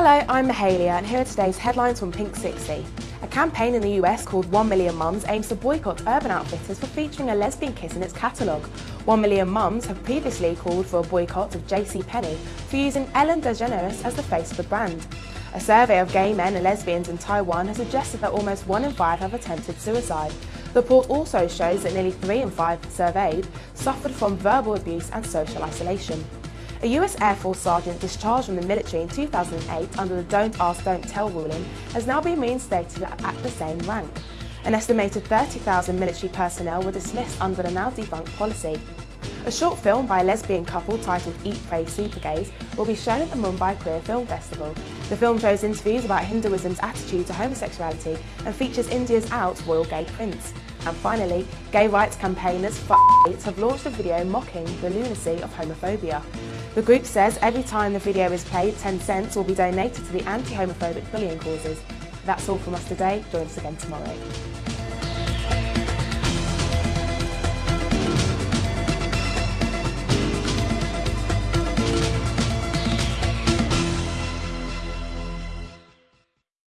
Hello, I'm Mahalia and here are today's headlines from Pink 60. A campaign in the US called 1 Million Mums aims to boycott Urban Outfitters for featuring a lesbian kiss in its catalogue. 1 Million Mums have previously called for a boycott of JCPenney for using Ellen DeGeneres as the face of the brand. A survey of gay men and lesbians in Taiwan has suggested that almost one in five have attempted suicide. The report also shows that nearly three in five surveyed suffered from verbal abuse and social isolation. A US Air Force sergeant discharged from the military in 2008 under the Don't Ask, Don't Tell ruling has now been reinstated at the same rank. An estimated 30,000 military personnel were dismissed under the now defunct policy. A short film by a lesbian couple titled Eat, Pray, Super Gays will be shown at the Mumbai Queer Film Festival. The film shows interviews about Hinduism's attitude to homosexuality and features India's out royal gay prince. And finally, gay rights campaigners have launched a video mocking the lunacy of homophobia. The group says every time the video is played, 10 cents will be donated to the anti-homophobic bullying causes. That's all from us today. Join us again tomorrow.